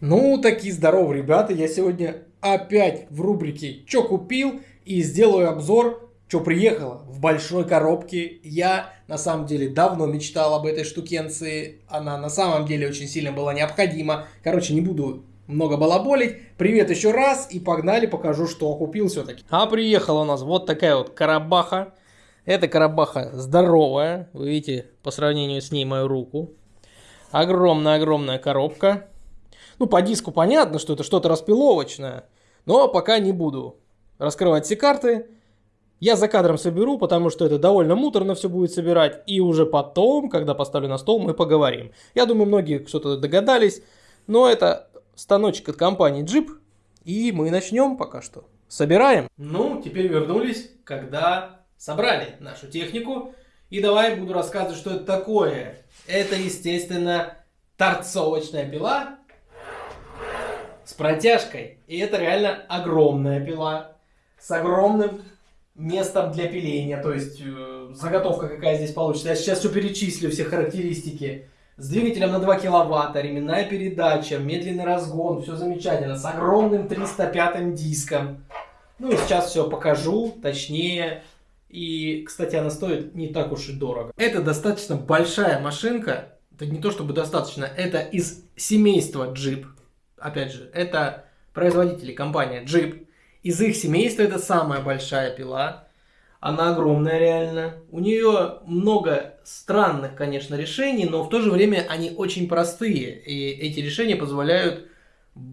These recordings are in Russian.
Ну, такие здоровые ребята, я сегодня опять в рубрике «Чё купил?» и сделаю обзор, что приехало в большой коробке. Я на самом деле давно мечтал об этой штукенции, она на самом деле очень сильно была необходима. Короче, не буду много балаболить. Привет еще раз и погнали, покажу, что купил все-таки. А приехала у нас вот такая вот карабаха. Эта карабаха здоровая, вы видите по сравнению с ней мою руку. Огромная-огромная коробка. Ну, по диску понятно, что это что-то распиловочное, но пока не буду раскрывать все карты. Я за кадром соберу, потому что это довольно муторно все будет собирать. И уже потом, когда поставлю на стол, мы поговорим. Я думаю, многие что-то догадались. Но это станочек от компании Jeep. И мы начнем пока что. Собираем. Ну, теперь вернулись, когда собрали нашу технику. И давай буду рассказывать, что это такое. Это, естественно, торцовочная пила с протяжкой. И это реально огромная пила с огромным местом для пиления. То есть э, заготовка какая здесь получится. Я сейчас все перечислю, все характеристики. С двигателем на 2 киловатта, ременная передача, медленный разгон, все замечательно. С огромным 305 диском. Ну и сейчас все покажу, точнее. И, кстати, она стоит не так уж и дорого. Это достаточно большая машинка. Это не то чтобы достаточно, это из семейства Jeep опять же, это производители компания Jeep. Из их семейства это самая большая пила. Она огромная реально. У нее много странных, конечно, решений, но в то же время они очень простые. И эти решения позволяют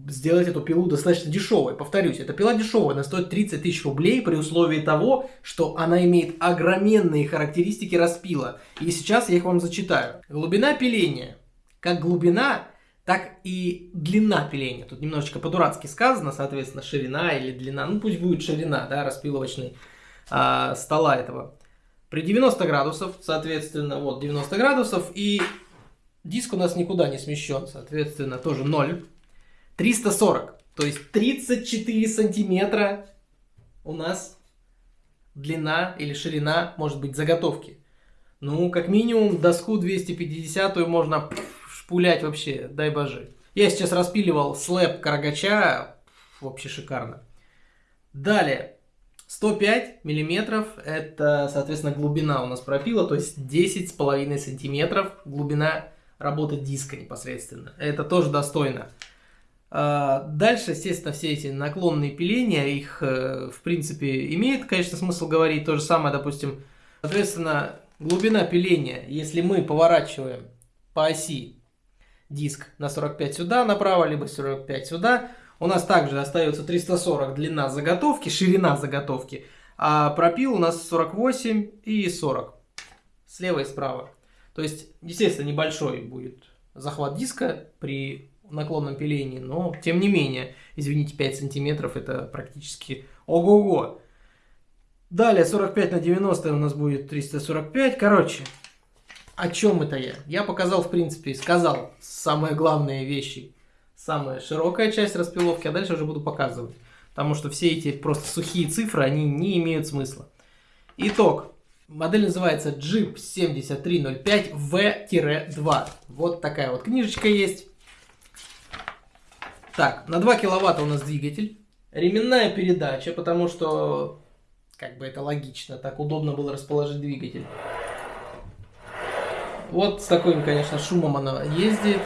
сделать эту пилу достаточно дешевой. Повторюсь, эта пила дешевая, она стоит 30 тысяч рублей при условии того, что она имеет огроменные характеристики распила. И сейчас я их вам зачитаю. Глубина пиления. Как глубина так и длина пиления. Тут немножечко по-дурацки сказано, соответственно, ширина или длина. Ну, пусть будет ширина, да, распиловочной а, стола этого. При 90 градусов, соответственно, вот 90 градусов, и диск у нас никуда не смещен, соответственно, тоже 0. 340, то есть 34 сантиметра у нас длина или ширина, может быть, заготовки. Ну, как минимум, доску 250 можно пулять вообще, дай боже. Я сейчас распиливал слэп карагача, вообще шикарно. Далее, 105 миллиметров, это, соответственно, глубина у нас пропила, то есть 10,5 сантиметров глубина работы диска непосредственно. Это тоже достойно. А, дальше, естественно, все эти наклонные пиления, их, э, в принципе, имеет, конечно, смысл говорить. То же самое, допустим, соответственно, глубина пиления, если мы поворачиваем по оси диск на 45 сюда направо, либо 45 сюда. У нас также остается 340 длина заготовки, ширина заготовки, а пропил у нас 48 и 40. Слева и справа. То есть, естественно, небольшой будет захват диска при наклонном пилении, но тем не менее, извините, 5 сантиметров это практически ого-го. Далее 45 на 90 у нас будет 345. Короче, о чем это я? Я показал, в принципе, сказал самые главные вещи. Самая широкая часть распиловки, а дальше уже буду показывать. Потому что все эти просто сухие цифры, они не имеют смысла. Итог. Модель называется Jeep 7305V-2. Вот такая вот книжечка есть. Так, на 2 киловатта у нас двигатель. Ременная передача, потому что, как бы это логично, так удобно было расположить двигатель. Вот с таким, конечно, шумом она ездит.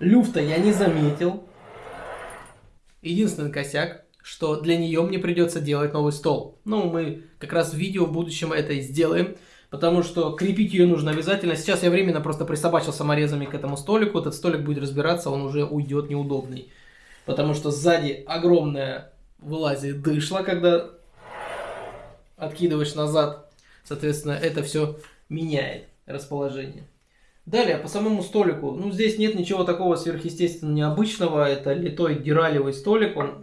Люфта я не заметил. Единственный косяк, что для нее мне придется делать новый стол. Ну, мы как раз в видео в будущем это и сделаем. Потому что крепить ее нужно обязательно. Сейчас я временно просто присобачил саморезами к этому столику. Этот столик будет разбираться, он уже уйдет неудобный. Потому что сзади огромная вылазит дышло, когда откидываешь назад. Соответственно, это все меняет расположение. Далее, по самому столику. Ну, здесь нет ничего такого сверхъестественно необычного. Это литой дюралевый столик. Он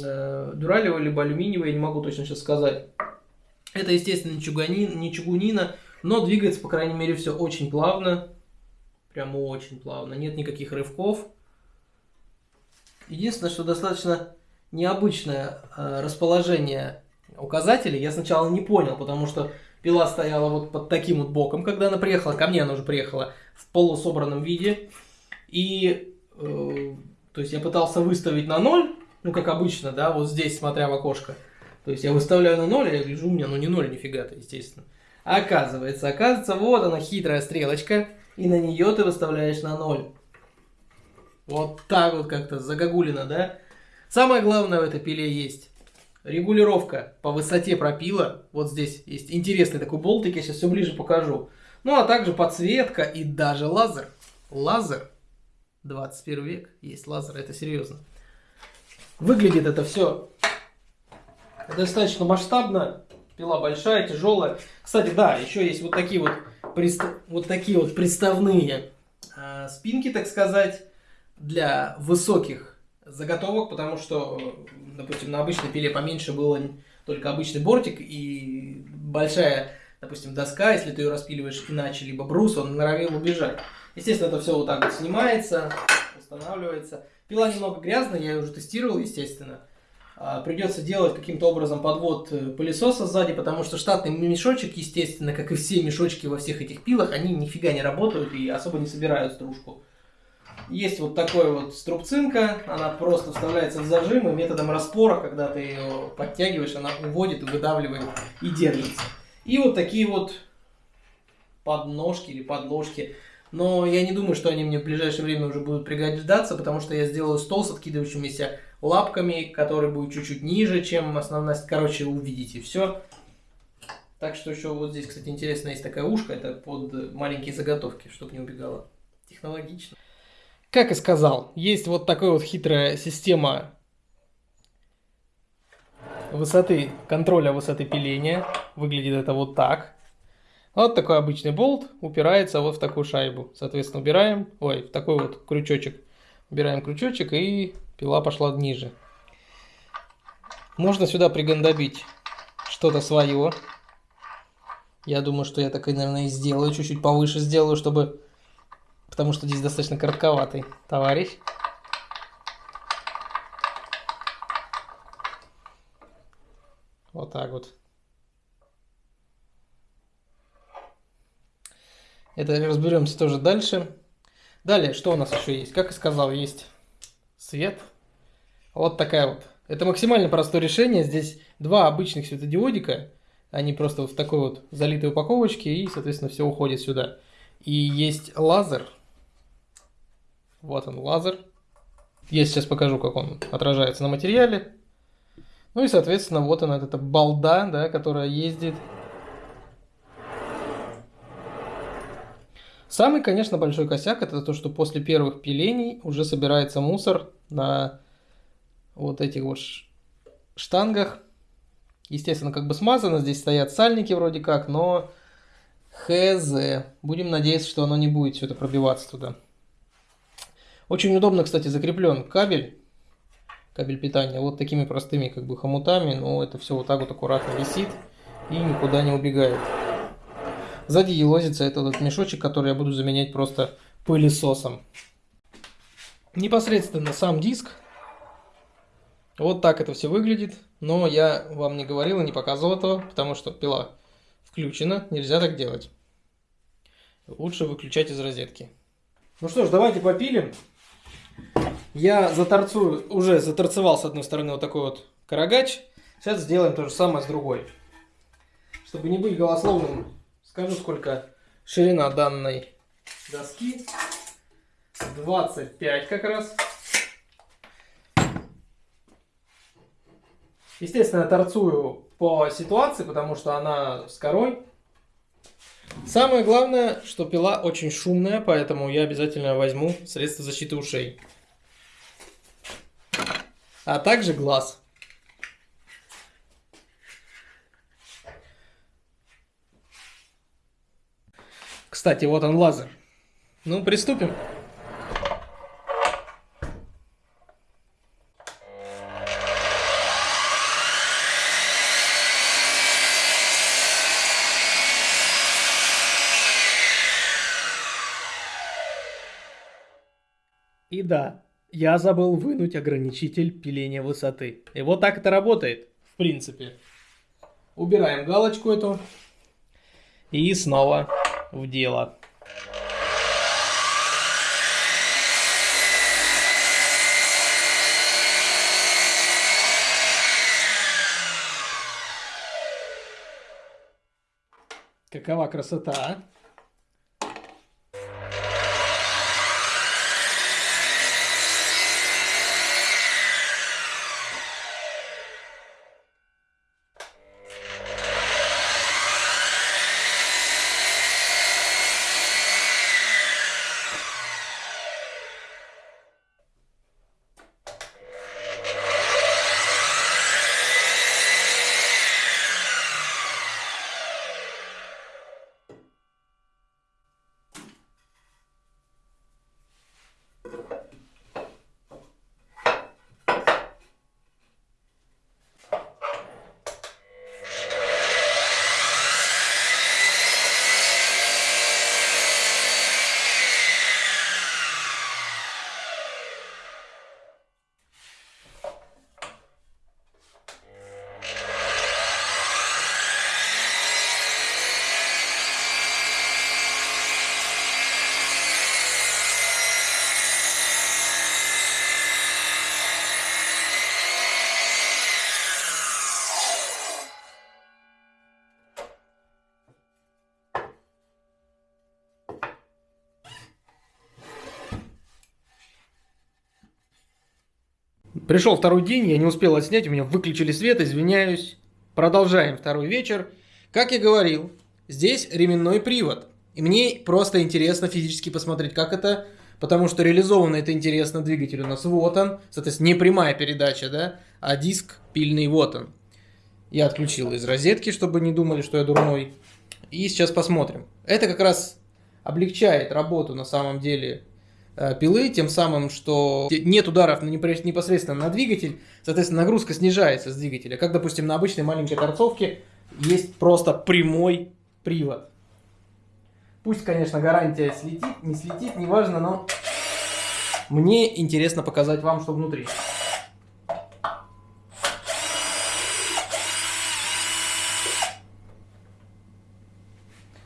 э, дюралевый либо алюминиевый, я не могу точно сейчас сказать. Это, естественно, чугунин, не чугунина, но двигается, по крайней мере, все очень плавно. Прямо очень плавно. Нет никаких рывков. Единственное, что достаточно необычное э, расположение указателей. Я сначала не понял, потому что Пила стояла вот под таким вот боком, когда она приехала. Ко мне она уже приехала в полусобранном виде. И э, То есть я пытался выставить на ноль, ну как обычно, да, вот здесь, смотря в окошко. То есть я выставляю на ноль, я гляжу, у меня ну не ноль нифига-то, естественно. Оказывается, оказывается, вот она хитрая стрелочка, и на нее ты выставляешь на ноль. Вот так вот как-то загогулина, да? Самое главное в этой пиле есть регулировка по высоте пропила. Вот здесь есть интересный такой болтик, я сейчас все ближе покажу. Ну, а также подсветка и даже лазер. Лазер. 21 век, есть лазер, это серьезно. Выглядит это все достаточно масштабно. Пила большая, тяжелая. Кстати, да, еще есть вот такие вот, вот, такие вот приставные э, спинки, так сказать, для высоких заготовок, потому что, допустим, на обычной пиле поменьше было только обычный бортик и большая, допустим, доска, если ты ее распиливаешь иначе, либо брус, он норовил убежать. Естественно, это все вот так вот снимается, устанавливается. Пила немного грязная, я ее уже тестировал, естественно. А, придется делать каким-то образом подвод э, пылесоса сзади, потому что штатный мешочек, естественно, как и все мешочки во всех этих пилах, они нифига не работают и особо не собирают стружку. Есть вот такой вот струбцинка, она просто вставляется в зажим, и методом распора, когда ты ее подтягиваешь, она уводит выдавливает и держится. И вот такие вот подножки или подложки. Но я не думаю, что они мне в ближайшее время уже будут пригождаться, потому что я сделаю стол с откидывающимися лапками, который будет чуть-чуть ниже, чем основная. Короче, увидите все. Так что еще вот здесь, кстати, интересно, есть такая ушка, это под маленькие заготовки, чтобы не убегало. Технологично. Как и сказал, есть вот такая вот хитрая система высоты, контроля высоты пиления. Выглядит это вот так. Вот такой обычный болт упирается вот в такую шайбу. Соответственно, убираем, ой, в такой вот крючочек. Убираем крючочек и пила пошла ниже. Можно сюда пригандобить что-то свое. Я думаю, что я так, наверное, и сделаю. Чуть-чуть повыше сделаю, чтобы потому что здесь достаточно коротковатый товарищ. Вот так вот. Это разберемся тоже дальше. Далее, что у нас еще есть? Как и сказал, есть свет. Вот такая вот. Это максимально простое решение. Здесь два обычных светодиодика. Они просто в такой вот залитой упаковочке и, соответственно, все уходит сюда. И есть лазер, вот он лазер. Я сейчас покажу, как он отражается на материале. Ну и, соответственно, вот она, эта балда, да, которая ездит. Самый, конечно, большой косяк это то, что после первых пилений уже собирается мусор на вот этих вот штангах. Естественно, как бы смазано, здесь стоят сальники вроде как, но хз. Будем надеяться, что оно не будет все это пробиваться туда. Очень удобно, кстати, закреплен кабель, кабель питания, вот такими простыми как бы хомутами, но это все вот так вот аккуратно висит и никуда не убегает. Сзади елозится этот, этот мешочек, который я буду заменять просто пылесосом. Непосредственно сам диск. Вот так это все выглядит. Но я вам не говорил и не показывал этого, потому что пила включена. Нельзя так делать. Лучше выключать из розетки. Ну что ж, давайте попилим. Я заторцую, уже заторцевал с одной стороны вот такой вот карагач. Сейчас сделаем то же самое с другой. Чтобы не быть голословным, скажу, сколько ширина данной доски. 25 как раз. Естественно, торцую по ситуации, потому что она с корой. Самое главное, что пила очень шумная, поэтому я обязательно возьму средство защиты ушей. А также глаз. Кстати, вот он лазер. Ну, приступим. да, я забыл вынуть ограничитель пиления высоты. И вот так это работает, в принципе. Убираем галочку эту. И снова в дело. Какова красота, а? Пришел второй день, я не успел отснять, у меня выключили свет, извиняюсь. Продолжаем второй вечер. Как я говорил, здесь ременной привод. И мне просто интересно физически посмотреть, как это, потому что реализовано это интересно двигатель у нас вот он, соответственно, не прямая передача, да, а диск пильный вот он. Я отключил из розетки, чтобы не думали, что я дурной. И сейчас посмотрим. Это как раз облегчает работу на самом деле пилы, тем самым, что нет ударов непосредственно на двигатель, соответственно, нагрузка снижается с двигателя. Как, допустим, на обычной маленькой торцовке есть просто прямой привод. Пусть, конечно, гарантия слетит, не слетит, неважно, но мне интересно показать вам, что внутри.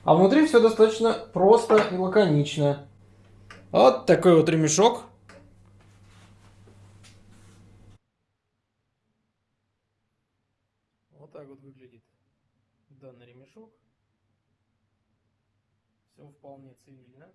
А внутри все достаточно просто и лаконично. Вот такой вот ремешок. Вот так вот выглядит данный ремешок. Все вполне цивильно.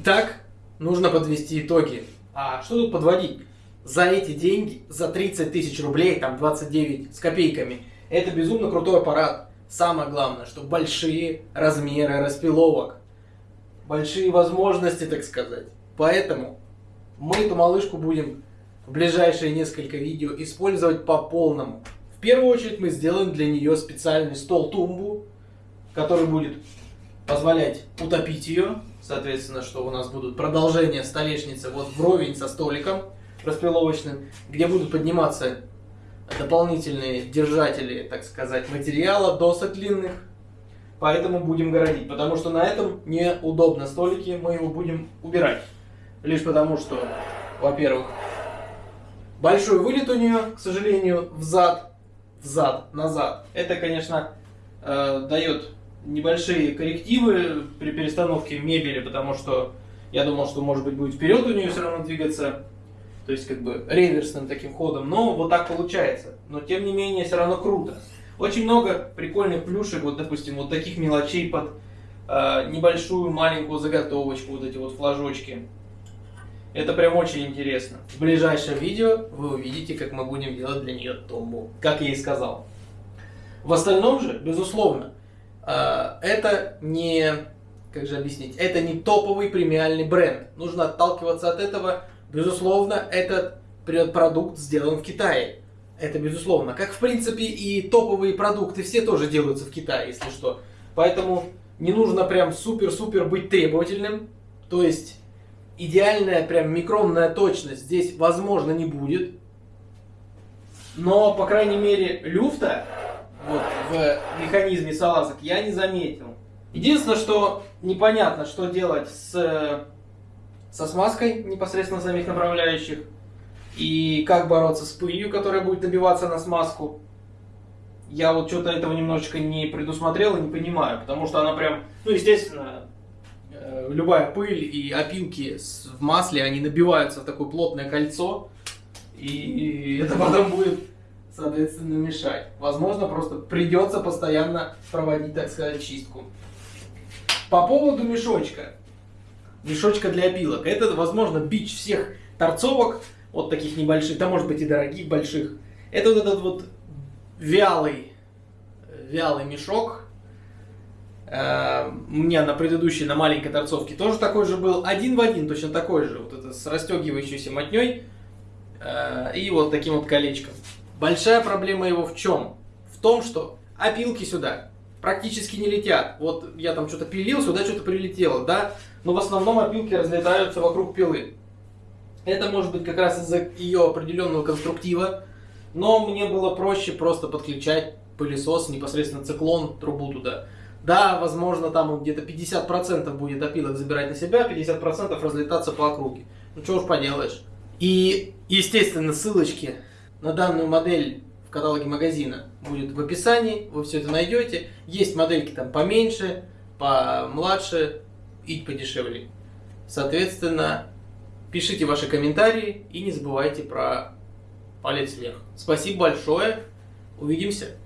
Итак, нужно подвести итоги. А что тут подводить? За эти деньги, за 30 тысяч рублей, там 29 с копейками, это безумно крутой аппарат. Самое главное, что большие размеры распиловок, большие возможности, так сказать. Поэтому мы эту малышку будем в ближайшие несколько видео использовать по полному. В первую очередь мы сделаем для нее специальный стол-тумбу, который будет позволять утопить ее соответственно, что у нас будут продолжения столешницы вот вровень со столиком распиловочным, где будут подниматься дополнительные держатели, так сказать, материала, досок длинных. Поэтому будем городить, потому что на этом неудобно столики, мы его будем убирать. Лишь потому что, во-первых, большой вылет у нее, к сожалению, взад, взад, назад. Это, конечно, э, дает небольшие коррективы при перестановке мебели, потому что я думал, что может быть будет вперед у нее все равно двигаться, то есть как бы реверсным таким ходом, но вот так получается. Но тем не менее все равно круто. Очень много прикольных плюшек, вот допустим, вот таких мелочей под э, небольшую маленькую заготовочку, вот эти вот флажочки. Это прям очень интересно. В ближайшем видео вы увидите, как мы будем делать для нее томбу, как я и сказал. В остальном же, безусловно, это не, как же объяснить, это не топовый премиальный бренд. Нужно отталкиваться от этого. Безусловно, этот продукт сделан в Китае. Это безусловно. Как, в принципе, и топовые продукты все тоже делаются в Китае, если что. Поэтому не нужно прям супер-супер быть требовательным. То есть, идеальная прям микронная точность здесь, возможно, не будет. Но, по крайней мере, люфта вот, в механизме салазок я не заметил. Единственное, что непонятно, что делать с, со смазкой непосредственно самих направляющих и как бороться с пылью, которая будет добиваться на смазку. Я вот что-то этого немножечко не предусмотрел и не понимаю, потому что она прям, ну, естественно, э, любая пыль и опилки в масле, они набиваются в такое плотное кольцо, и это потом будет, соответственно, мешать. Возможно, просто придется постоянно проводить, так сказать, чистку. По поводу мешочка. Мешочка для опилок. Это, возможно, бич всех торцовок, вот таких небольших, да может быть и дорогих, больших. Это вот этот вот вялый, вялый мешок. Э, у меня на предыдущей, на маленькой торцовке тоже такой же был. Один в один, точно такой же. Вот это с расстегивающейся мотней. Э, и вот таким вот колечком. Большая проблема его в чем? В том, что опилки сюда практически не летят. Вот я там что-то пилил, сюда что-то прилетело, да? Но в основном опилки разлетаются вокруг пилы. Это может быть как раз из-за ее определенного конструктива, но мне было проще просто подключать пылесос, непосредственно циклон, трубу туда. Да, возможно, там где-то 50% будет опилок забирать на себя, 50% разлетаться по округе. Ну, что уж поделаешь. И, естественно, ссылочки на данную модель в каталоге магазина будет в описании, вы все это найдете. Есть модельки там поменьше, помладше и подешевле. Соответственно, пишите ваши комментарии и не забывайте про палец вверх. Спасибо большое, увидимся.